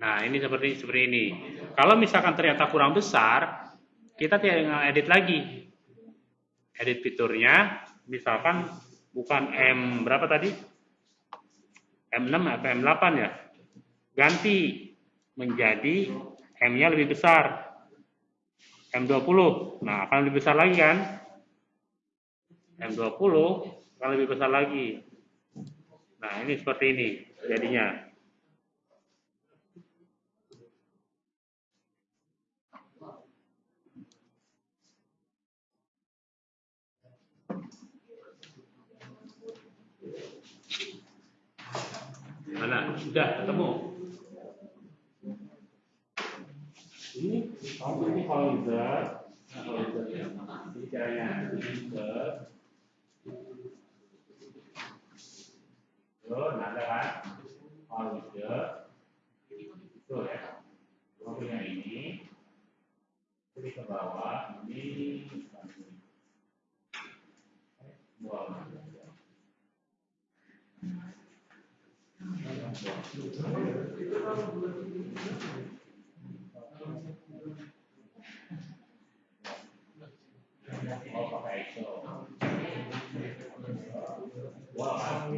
[SPEAKER 1] Nah, ini seperti seperti ini. Kalau misalkan ternyata kurang besar, kita tinggal edit lagi. Edit fiturnya, misalkan bukan M berapa tadi? M6 atau M8 ya. Ganti menjadi M-nya lebih besar. M20. Nah, akan lebih besar lagi kan? M20 akan lebih besar lagi. Nah, ini seperti ini jadinya. Mana? Sudah ketemu. Ini kamu ini kalau user, nah kalau ya, ini caranya kan? Kalau ya. Ini, klik ke bawah, ini, bawah. Okay, so. Wow.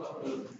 [SPEAKER 1] Okay.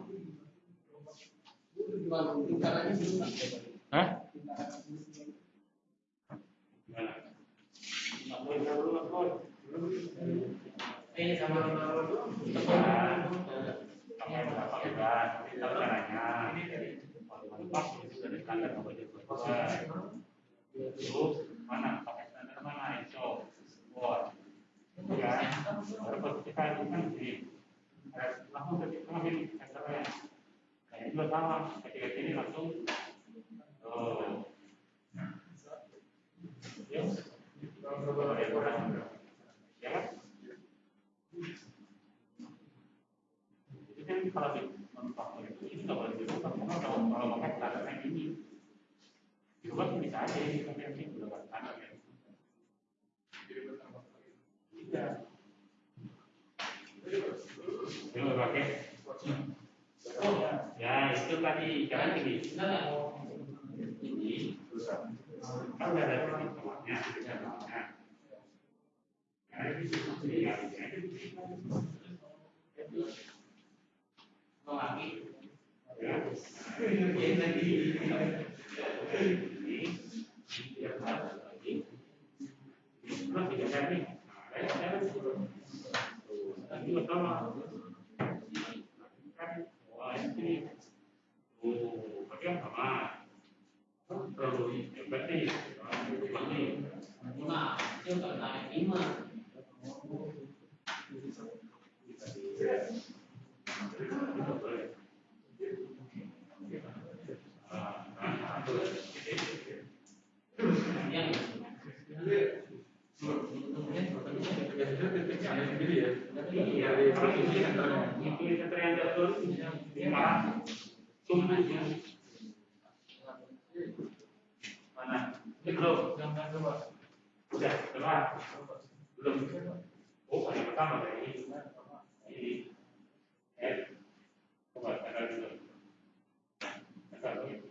[SPEAKER 1] Hah?
[SPEAKER 2] Eh, sama
[SPEAKER 1] Terus mana pakai standar mana ISO, Word, ya, baru kita kan di langsung ke tengah ini senternya. Nah ini juga sama, ketika sini langsung. Oh. Ya, ya kan? Kan kalau kalau kalau ini dirubah bisa. Ya, itu tadi jangan ini. Ini kan udah ada titik tengahnya, titik tengahnya. Ya, ini ya, lagi. Ya. Ini lagi. Ini. Nah, tidak jadi. Nah, ya, ya. Tuh, Tadi pertama. Kan, wah, ini. Oh, berarti yang
[SPEAKER 2] ya.
[SPEAKER 1] Iya, mana ini belum
[SPEAKER 2] Jangan coba.
[SPEAKER 1] udah coba belum oh yang pertama kayak ini ini eh coba tekan dulu tekan dulu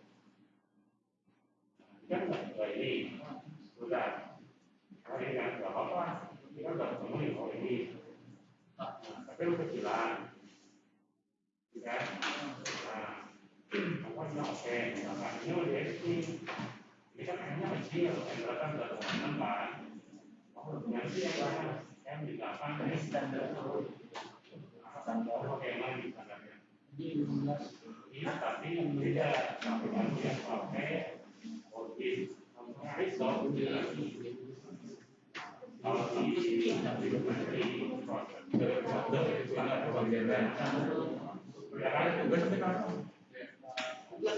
[SPEAKER 1] kan nggak ini sudah ini kan nggak apa-apa ini kan udah ketemu oh ini Nah, tapi lu kecilan ya nah apa sih oke nah ini kan kayaknya kecil yang berapa udah teman oh yang sih yang mana yang di delapan ini standar standar oke emang di standarnya iya tapi yang beda tapi dia pakai oke ISO kalau di proses
[SPEAKER 2] Gue sampai kapan?
[SPEAKER 1] Sudah.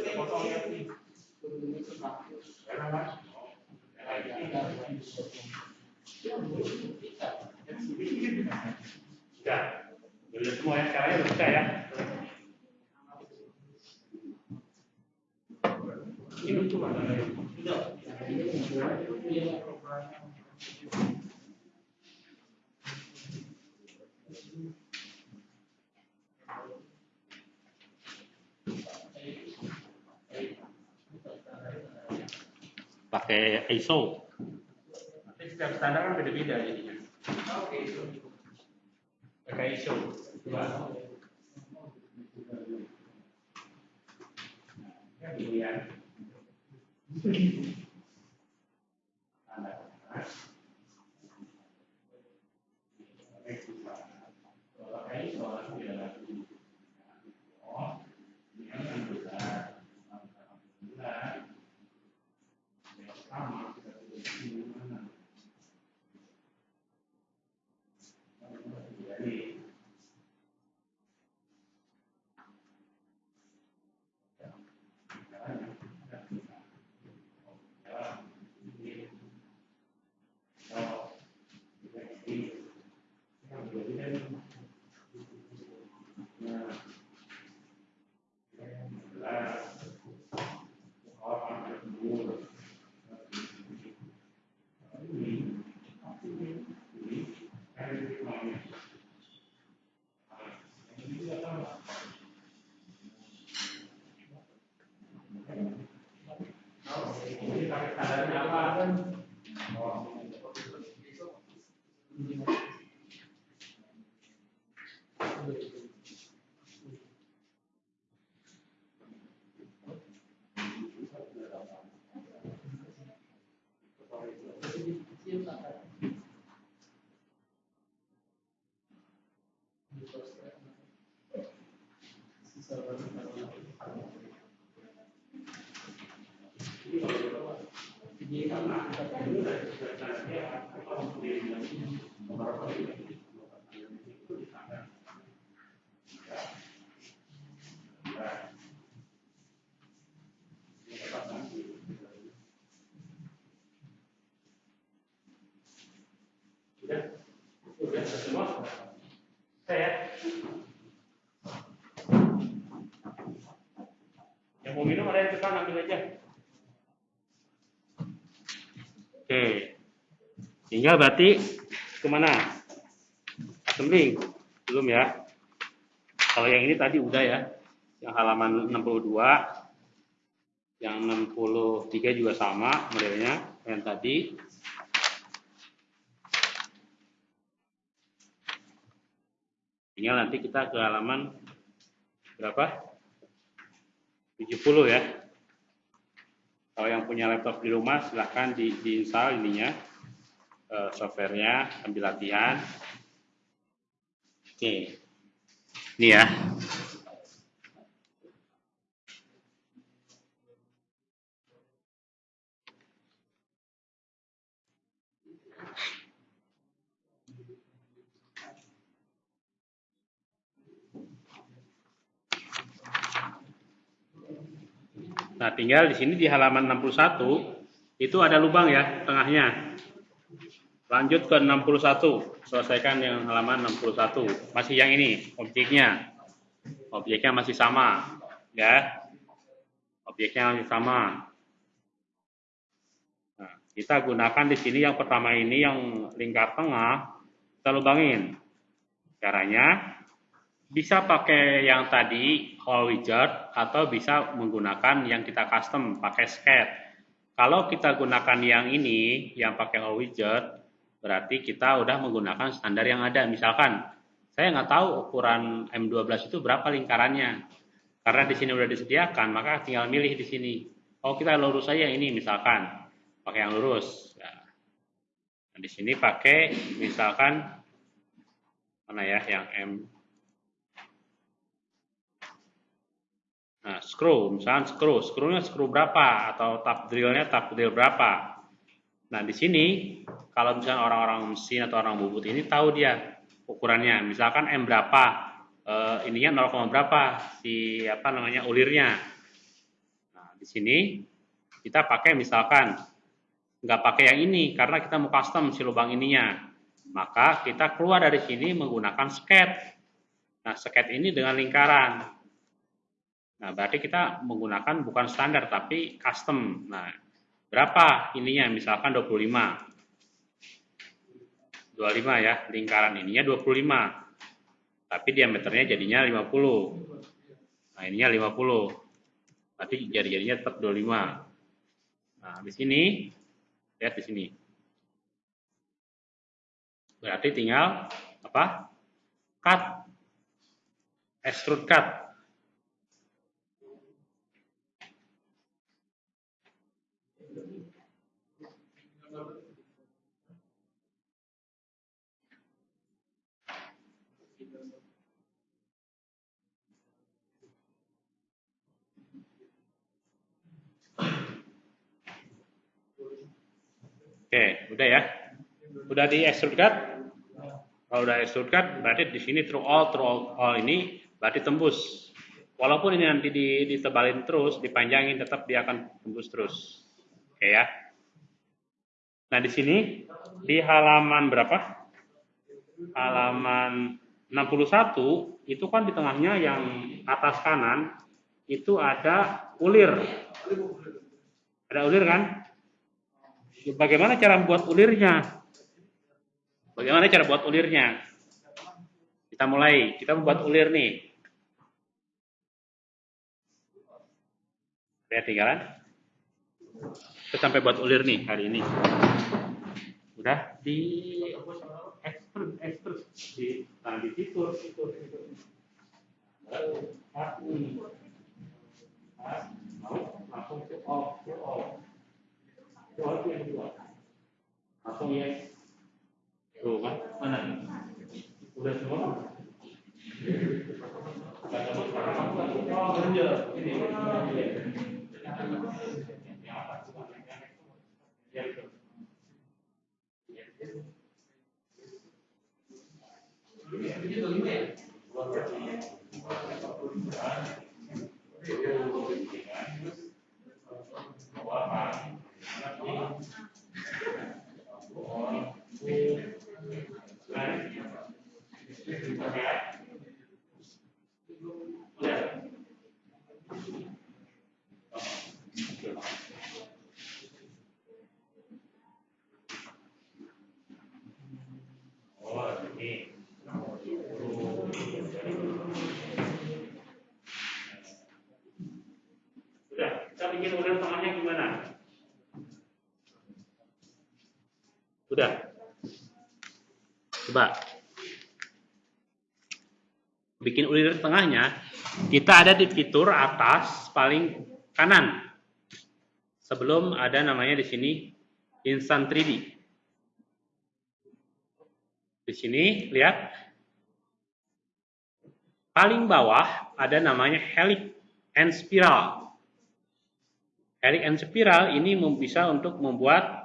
[SPEAKER 1] Sudah semua ya sekarang ya ya. Ini cuma pakai ISO.
[SPEAKER 2] Tapi setiap standar kan beda-beda jadinya. Pakai ISO.
[SPEAKER 1] Ya, dilihat. Yang mau minum ada yang ambil aja. Oke. Tinggal berarti ke mana? Sembling. Belum ya. Kalau yang ini tadi udah ya. Yang halaman 62. Yang 63 juga sama modelnya. Yang tadi. Tinggal nanti kita ke halaman berapa? 70 ya. Kalau yang punya laptop di rumah silahkan di, diinstal ininya eh, softwarenya ambil latihan. Oke. Ini ya tinggal di sini di halaman 61 itu ada lubang ya tengahnya. Lanjut ke 61, selesaikan yang halaman 61. Masih yang ini, objeknya. Objeknya masih sama, ya. Objeknya masih sama. Nah, kita gunakan di sini yang pertama ini yang lingkar tengah, kita lubangin. Caranya bisa pakai yang tadi whole widget atau bisa menggunakan yang kita custom pakai sketch. Kalau kita gunakan yang ini yang pakai whole widget berarti kita udah menggunakan standar yang ada. Misalkan saya nggak tahu ukuran M12 itu berapa lingkarannya. Karena di sini udah disediakan, maka tinggal milih di sini. Oh kita lurus saja ini misalkan pakai yang lurus. Nah, di sini pakai misalkan mana ya yang M Nah, screw, misalnya screw, screwnya screw berapa atau tab drillnya tab drill berapa. Nah, di sini kalau misalnya orang-orang mesin atau orang bubut ini tahu dia ukurannya. Misalkan M berapa, eh, ininya 0, berapa si apa namanya ulirnya. Nah, di sini kita pakai misalkan nggak pakai yang ini karena kita mau custom si lubang ininya. Maka kita keluar dari sini menggunakan sket. Nah, sket ini dengan lingkaran. Nah, berarti kita menggunakan bukan standar tapi custom. Nah, berapa ininya? Misalkan 25. 25 ya, lingkaran ininya 25. Tapi diameternya jadinya 50. Nah, ininya 50. Berarti jadi-jadinya tetap 25. Nah, di sini lihat di sini. Berarti tinggal apa? Cut. Extrude cut. Oke, udah ya. Udah di extrude cut? Kalau udah extrude cut, berarti di sini through all, through all, all ini berarti tembus. Walaupun ini nanti ditebalin terus, dipanjangin, tetap dia akan tembus terus. Oke ya. Nah di sini di halaman berapa? Halaman 61 itu kan di tengahnya yang atas kanan itu ada ulir. Ada ulir kan? Bagaimana cara membuat ulirnya? Bagaimana cara buat ulirnya? Kita mulai, kita membuat ulir nih. Lihat tinggalan. Kita sampai buat ulir nih hari ini. Udah di ekstrum, ekstrum di nah, di fitur, fitur, fitur. Mau langsung ke off, ke off. Soal yang kedua. Langsung yes. Tuh kan? Mana? Udah semua? Oh. Ya. Oh, Thank you. Sudah. Coba. Bikin ulir tengahnya, kita ada di fitur atas paling kanan. Sebelum ada namanya di sini Instant 3D. Di sini lihat paling bawah ada namanya helix and spiral. Helix and spiral ini bisa untuk membuat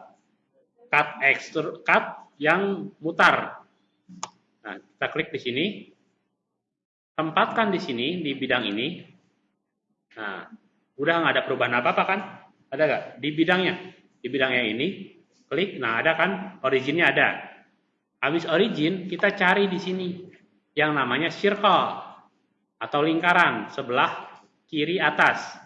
[SPEAKER 1] cut extrude cut yang mutar. Nah, kita klik di sini. Tempatkan di sini di bidang ini. Nah, udah nggak ada perubahan apa-apa kan? Ada nggak? Di bidangnya. Di bidangnya ini, klik. Nah, ada kan? Originnya ada. Habis origin, kita cari di sini yang namanya circle atau lingkaran sebelah kiri atas.